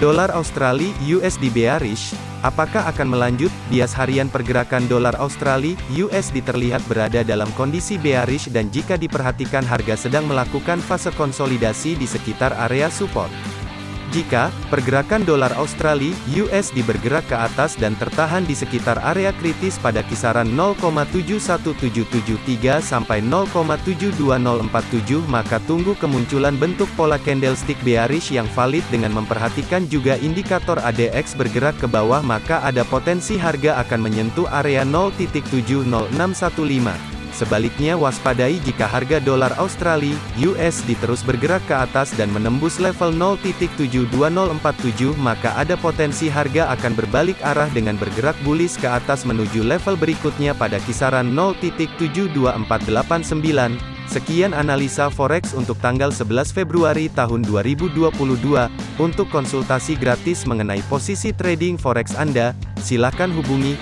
Dolar Australia USD bearish, apakah akan melanjut? Bias harian pergerakan dolar Australia USD terlihat berada dalam kondisi bearish dan jika diperhatikan harga sedang melakukan fase konsolidasi di sekitar area support. Jika pergerakan dolar Australia (USD) bergerak ke atas dan tertahan di sekitar area kritis pada kisaran 0,71773 sampai 0,72047 maka tunggu kemunculan bentuk pola candlestick bearish yang valid dengan memperhatikan juga indikator ADX bergerak ke bawah maka ada potensi harga akan menyentuh area 0.70615 Sebaliknya waspadai jika harga dolar Australia (USD) terus bergerak ke atas dan menembus level 0.72047 maka ada potensi harga akan berbalik arah dengan bergerak bullish ke atas menuju level berikutnya pada kisaran 0.72489. Sekian analisa forex untuk tanggal 11 Februari tahun 2022. Untuk konsultasi gratis mengenai posisi trading forex Anda, silakan hubungi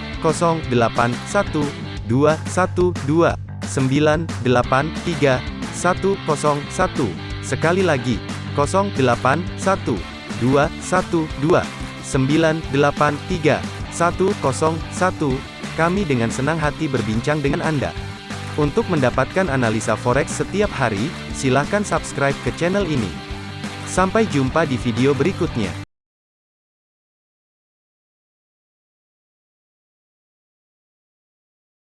081212 983 101. Sekali lagi, 081212 983 101. Kami dengan senang hati berbincang dengan Anda. Untuk mendapatkan analisa forex setiap hari, silakan subscribe ke channel ini. Sampai jumpa di video berikutnya.